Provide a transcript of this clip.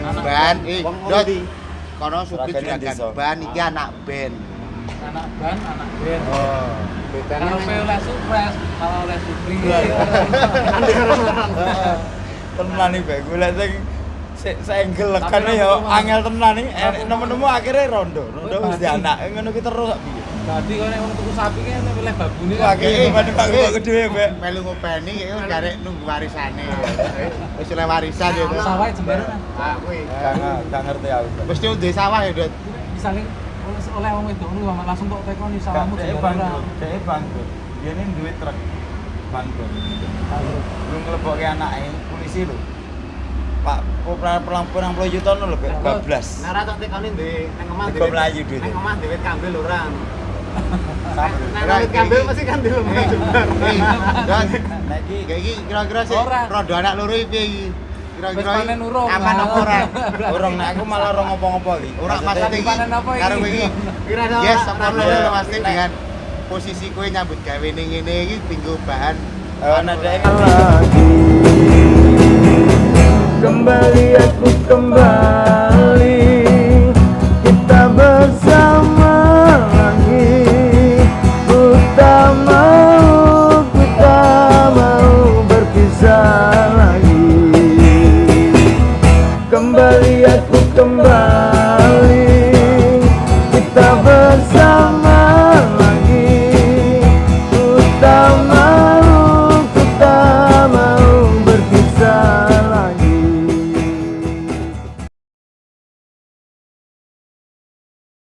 ndi? Kono supir juragan ban iki anak band. anak ban anak band Oh. Kalau oleh supres kalau oleh supri. Tenan iki Bek. golek sing Tapi lekan ya angel tenan iki Eh, nemu- nemu-nemu akhirnya rondo. Rondo Wih, wis anak. Eh, ngono ki terus piye Dadi kok nek wong tuku sapi kan milih babune gimana Pak Gua kedua Bek Melu ngopeni wis garek nunggu warisane. Wis oleh warisan ya. Sawah jembar kan. Ah, kuwi. Gak ngerti aku. Mesti ndek sawah ya, Dot. Misalnya oleh- oleh wong wedok ngono langsung kok tekoni sawahmu dia jembar ora. bangkrut, dia ini duit truk bangkrut. Ngelebok ke anaknya, polisi lho. Pak, pelan pelan puluh juta lho, Bek. bablas. Nah, ra tak tekoni ndek nang omah Teko Melayu duit. Omah dhewe kambil ora. Nah, kambil mesti kan dulu. Eh, eh. Nah, iki Kayak iki kira-kira sih rodo anak loro iki piye? Kira-kira panen urung. aman apa ora? Orang nek aku malah ora ngopo-ngopo iki. Ora maksudnya iki panen apa iki? karo iki. Kira. Yes, apa Iya. pasti dengan posisi kowe nyambut gawe ning ngene iki tinggo bahan Eh, nah, dia lagi kembali. Kita bersama.